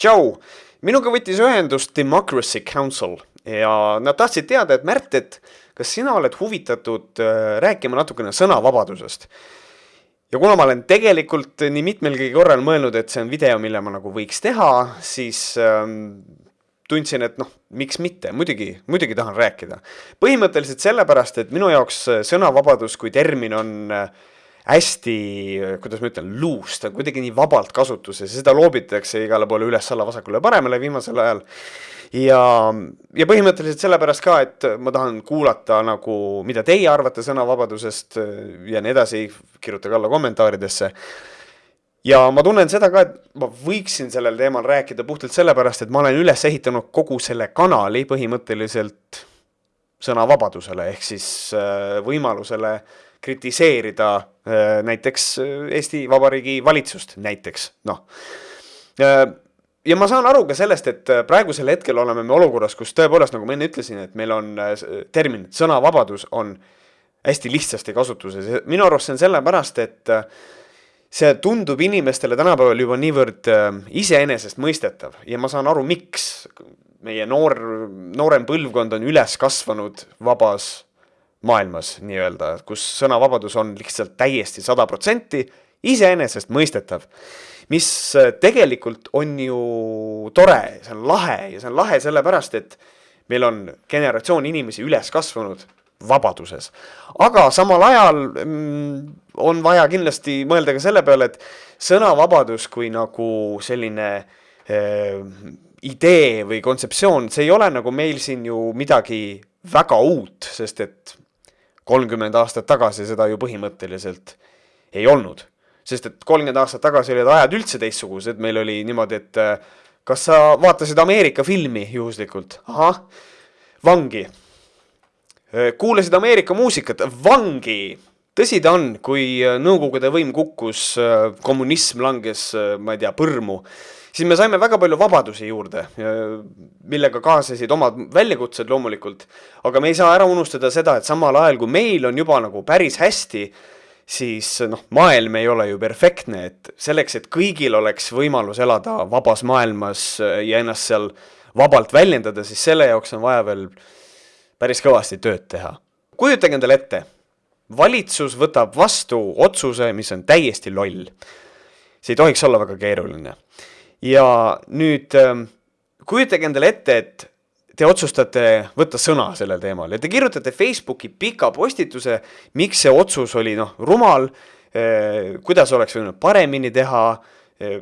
tšau, minuga võttis ühendust Democracy Council ja nad tahtsid teada, et Märt, et kas sina oled huvitatud äh, rääkima natukene sõnavabadusest? ja kuna ma olen tegelikult nii mitmelgi korral mõelnud, et see on video, mille ma nagu võiks teha, siis ähm, tundsin, et noh, miks mitte, muidugi, muidugi tahan rääkida. põhimõtteliselt sellepärast, et minu jaoks sõnavabadus kui termin on äh, hästi, kuidas ma ütlen, loose, ta on kuidagi nii vabalt kasutuses ja seda loobitakse igale poole üles-alla, vasakule-paremale viimasel ajal. ja, ja põhimõtteliselt sellepärast ka, et ma tahan kuulata nagu, mida teie arvate sõnavabadusest ja nii edasi, kirjutage alla kommentaaridesse. ja ma tunnen seda ka, et ma võiksin sellel teemal rääkida puhtalt sellepärast, et ma olen üles ehitanud kogu selle kanali põhimõtteliselt sõnavabadusele ehk siis äh, võimalusele kritiseerida äh, näiteks äh, Eesti Vabariigi valitsust, näiteks, noh. Äh, ja ma saan aru ka sellest, et praegusel hetkel oleme me olukorras, kus tõepoolest, nagu ma enne ütlesin, et meil on termin sõnavabadus on hästi lihtsasti kasutuses ja minu arust see on sellepärast, et see tundub inimestele tänapäeval juba niivõrd iseenesestmõistetav ja ma saan aru, miks meie noor, noorem põlvkond on üles kasvanud vabas maailmas nii-öelda, kus sõnavabadus on lihtsalt täiesti sada protsenti iseenesestmõistetav. mis äh, tegelikult on ju tore, see on lahe ja see on lahe sellepärast, et meil on generatsioon inimesi üles kasvanud vabaduses. aga samal ajal mm, on vaja kindlasti mõelda ka selle peale, et sõnavabadus kui nagu selline äh, idee või kontseptsioon, see ei ole nagu meil siin ju midagi väga uut, sest et kolmkümmend aastat tagasi seda ju põhimõtteliselt ei olnud. sest et kolmkümmend aastat tagasi olid ajad üldse teistsugused, meil oli niimoodi, et äh, kas sa vaatasid Ameerika filmi juhuslikult? ahah, vangi. Äh, kuulasid Ameerika muusikat? vangi. tõsi ta on, kui äh, Nõukogude võim kukkus, kommunism langes, ma ei tea, põrmu siis me saime väga palju vabadusi juurde, millega kaasasid omad väljakutsed loomulikult, aga me ei saa ära unustada seda, et samal ajal, kui meil on juba nagu päris hästi, siis noh, maailm ei ole ju perfektne, et selleks, et kõigil oleks võimalus elada vabas maailmas ja ennast seal vabalt väljendada, siis selle jaoks on vaja veel päris kõvasti tööd teha. kujutage endale ette, valitsus võtab vastu otsuse, mis on täiesti loll. see ei tohiks olla väga keeruline ja nüüd ähm, kujutage endale ette, et te otsustate võtta sõna sellel teemal ja te kirjutate Facebooki pika postituse, miks see otsus oli noh, rumal, äh, kuidas oleks võinud paremini teha, äh,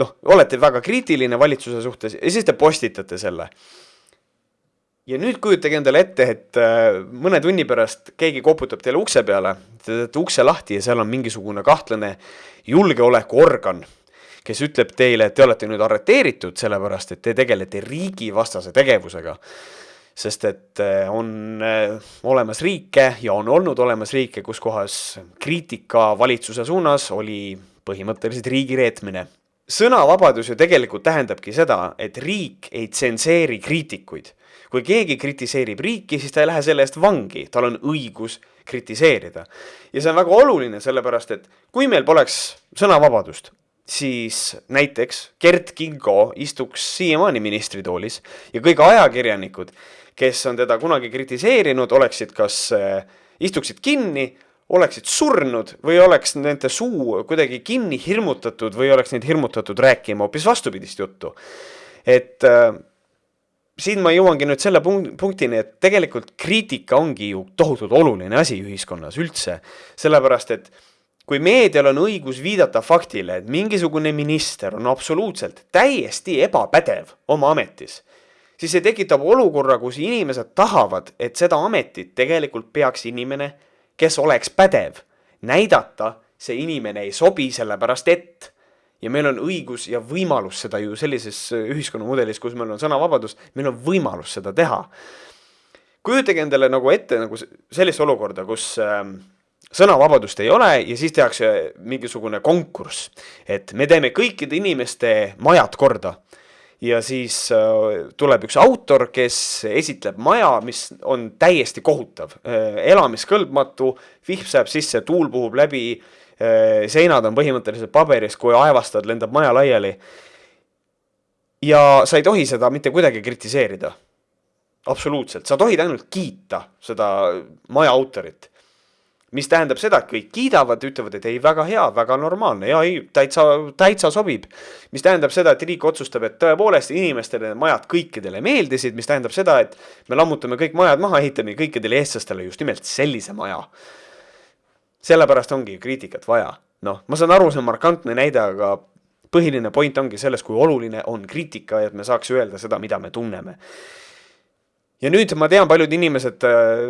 noh, olete väga kriitiline valitsuse suhtes ja siis te postitate selle. ja nüüd kujutage endale ette, et äh, mõne tunni pärast keegi koputab teile ukse peale, te teete ukse lahti ja seal on mingisugune kahtlane julgeolekuorgan kes ütleb teile, et te olete nüüd arreteeritud, sellepärast et te tegelete riigivastase tegevusega. sest et eh, on eh, olemas riike ja on olnud olemas riike, kus kohas kriitika valitsuse suunas oli põhimõtteliselt riigi reetmine. sõnavabadus ju tegelikult tähendabki seda, et riik ei tsenseeri kriitikuid. kui keegi kritiseerib riiki, siis ta ei lähe selle eest vangi, tal on õigus kritiseerida. ja see on väga oluline, sellepärast et kui meil poleks sõnavabadust, siis näiteks Gert Kingo istuks siiamaani ministritoolis ja kõik ajakirjanikud, kes on teda kunagi kritiseerinud, oleksid kas äh, istuksid kinni, oleksid surnud või oleks nende suu kuidagi kinni hirmutatud või oleks neid hirmutatud rääkima hoopis vastupidist juttu. et äh, siin ma jõuangi nüüd selle punktini, et tegelikult kriitika ongi ju tohutult oluline asi ühiskonnas üldse, sellepärast et kui meedial on õigus viidata faktile, et mingisugune minister on absoluutselt täiesti ebapädev oma ametis, siis see tekitab olukorra, kus inimesed tahavad, et seda ametit tegelikult peaks inimene, kes oleks pädev. näidata see inimene ei sobi, sellepärast et ja meil on õigus ja võimalus seda ju sellises ühiskonnamudelis, kus meil on sõnavabadus, meil on võimalus seda teha. kujutage endale nagu ette nagu sellist olukorda, kus äh, sõnavabadust ei ole ja siis tehakse mingisugune konkurss, et me teeme kõikide inimeste majad korda. ja siis äh, tuleb üks autor, kes esitleb maja, mis on täiesti kohutav äh,, elamiskõlbmatu, vihm sajab sisse, tuul puhub läbi äh,, seinad on põhimõtteliselt paberist, kui aevastad, lendab maja laiali. ja sa ei tohi seda mitte kuidagi kritiseerida. absoluutselt, sa tohid ainult kiita seda maja autorit mis tähendab seda, et kõik kiidavad, ütlevad, et ei, väga hea, väga normaalne ja ei, täitsa, täitsa sobib. mis tähendab seda, et riik otsustab, et tõepoolest inimestele need majad kõikidele meeldisid, mis tähendab seda, et me lammutame kõik majad maha, ehitame kõikidele eestlastele just nimelt sellise maja. sellepärast ongi kriitikat vaja. noh, ma saan aru, see on markantne näide, aga põhiline point ongi selles, kui oluline on kriitika, et me saaks öelda seda, mida me tunneme ja nüüd ma tean, paljud inimesed äh,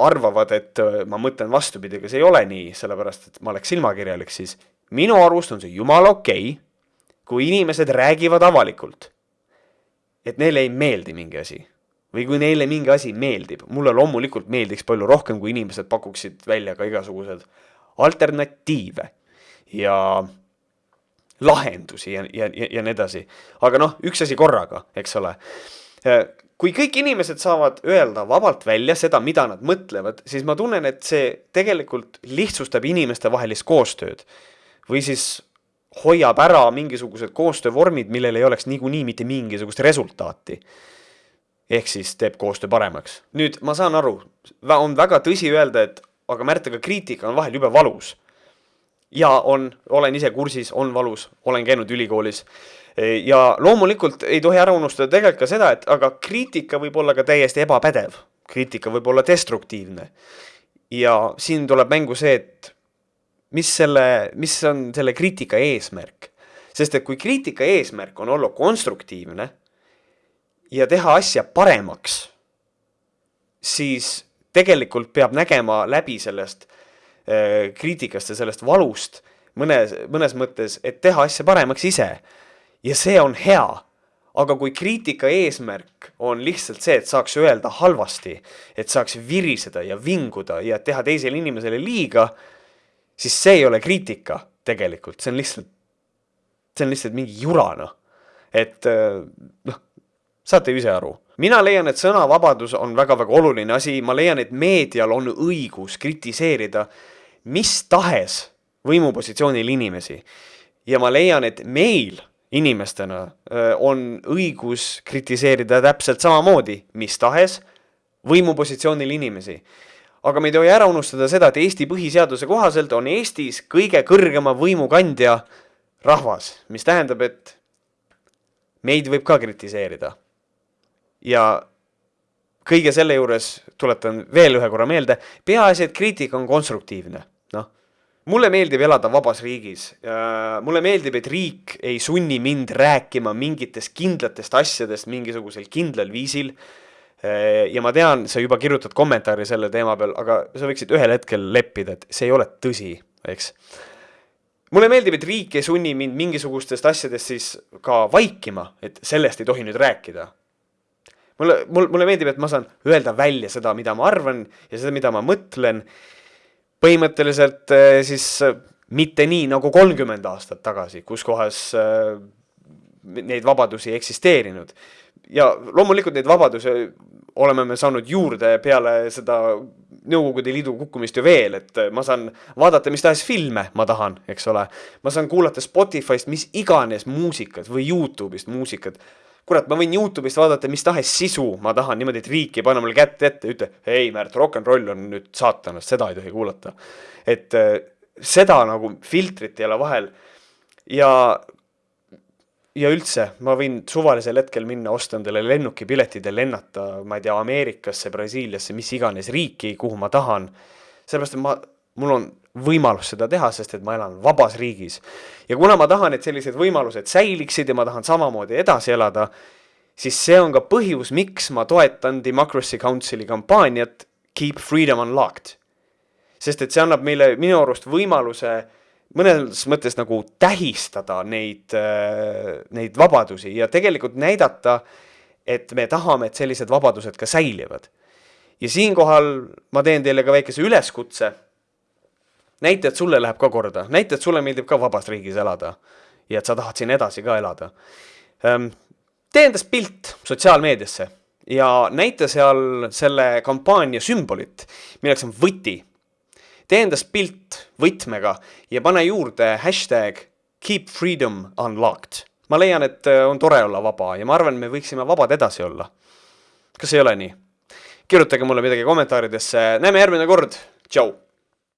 arvavad, et äh, ma mõtlen vastupidi, aga see ei ole nii, sellepärast et ma oleks silmakirjalik, siis minu arust on see jumala okei okay,, kui inimesed räägivad avalikult, et neile ei meeldi mingi asi. või kui neile mingi asi meeldib, mulle loomulikult meeldiks palju rohkem, kui inimesed pakuksid välja ka igasugused alternatiive ja lahendusi ja, ja, ja, ja nii edasi. aga noh, üks asi korraga, eks ole äh, kui kõik inimesed saavad öelda vabalt välja seda, mida nad mõtlevad, siis ma tunnen, et see tegelikult lihtsustab inimestevahelist koostööd. või siis hoiab ära mingisugused koostöövormid, millel ei oleks niikuinii mitte mingisugust resultaati. ehk siis teeb koostöö paremaks. nüüd ma saan aru, on väga tõsi öelda, et aga Märt, aga kriitika on vahel jube valus. ja on, olen ise kursis, on valus, olen käinud ülikoolis ja loomulikult ei tohi ära unustada tegelikult ka seda, et aga kriitika võib olla ka täiesti ebapädev, kriitika võib olla destruktiivne. ja siin tuleb mängu see, et mis selle, mis on selle kriitika eesmärk. sest et kui kriitika eesmärk on olla konstruktiivne ja teha asja paremaks, siis tegelikult peab nägema läbi sellest äh, kriitikast ja sellest valust mõnes, mõnes mõttes, et teha asja paremaks ise ja see on hea. aga kui kriitika eesmärk on lihtsalt see, et saaks öelda halvasti, et saaks viriseda ja vinguda ja teha teisele inimesele liiga, siis see ei ole kriitika tegelikult, see on lihtsalt, see on lihtsalt mingi jura noh. et noh, saate ju ise aru mina leian, et sõnavabadus on väga-väga oluline asi, ma leian, et meedial on õigus kritiseerida mis tahes võimupositsioonil inimesi. ja ma leian, et meil inimestena on õigus kritiseerida täpselt samamoodi mis tahes võimupositsioonil inimesi. aga me ei tohi ära unustada seda, et Eesti põhiseaduse kohaselt on Eestis kõige kõrgema võimu kandja rahvas, mis tähendab, et meid võib ka kritiseerida. ja kõige selle juures tuletan veel ühe korra meelde, peaasi, et kriitika on konstruktiivne mulle meeldib elada vabas riigis. mulle meeldib, et riik ei sunni mind rääkima mingitest kindlatest asjadest mingisugusel kindlal viisil. ja ma tean, sa juba kirjutad kommentaari selle teema peal, aga sa võiksid ühel hetkel leppida, et see ei ole tõsi, eks. mulle meeldib, et riik ei sunni mind mingisugustest asjadest siis ka vaikima, et sellest ei tohi nüüd rääkida mulle, mul, mulle meeldib, et ma saan öelda välja seda, mida ma arvan ja seda, mida ma mõtlen põhimõtteliselt eh, siis eh, mitte nii nagu kolmkümmend aastat tagasi, kus kohas eh, neid vabadusi ei eksisteerinud. ja loomulikult neid vabadusi oleme me saanud juurde peale seda Nõukogude Liidu kukkumist ju veel, et ma saan vaadata mis tahes filme, ma tahan, eks ole. ma saan kuulata Spotify'st mis iganes muusikat või Youtube'ist muusikat kurat, ma võin Youtube'ist vaadata mis tahes sisu, ma tahan niimoodi, et riik ei pane mulle kätt ette, ütle, ei Märt, rock n roll on nüüd saatanast, seda ei tohi kuulata. et äh, seda nagu filtrit ei ole vahel ja ja üldse, ma võin suvalisel hetkel minna, osta endale lennukipiletid ja lennata, ma ei tea, Ameerikasse, Brasiiliasse, mis iganes riiki, kuhu ma tahan. sellepärast, et ma, mul on võimalus seda teha, sest et ma elan vabas riigis. ja kuna ma tahan, et sellised võimalused säiliksid ja ma tahan samamoodi edasi elada, siis see on ka põhjus, miks ma toetan Democracy Council'i kampaaniat Keep Freedom Unlocked. sest et see annab meile minu arust võimaluse mõnes mõttes nagu tähistada neid, äh, neid vabadusi ja tegelikult näidata, et me tahame, et sellised vabadused ka säilivad. ja siinkohal ma teen teile ka väikese üleskutse näita, et sulle läheb ka korda, näita, et sulle meeldib ka vabas riigis elada ja et sa tahad siin edasi ka elada. Ehm, tee endast pilt sotsiaalmeediasse ja näita seal selle kampaania sümbolit, milleks on võti. tee endast pilt võtmega ja pane juurde hashtag keep freedom unlocked ma leian, et äh, on tore olla vaba ja ma arvan, me võiksime vabad edasi olla. kas ei ole nii? kirjutage mulle midagi kommentaaridesse, näeme järgmine kord, tšau!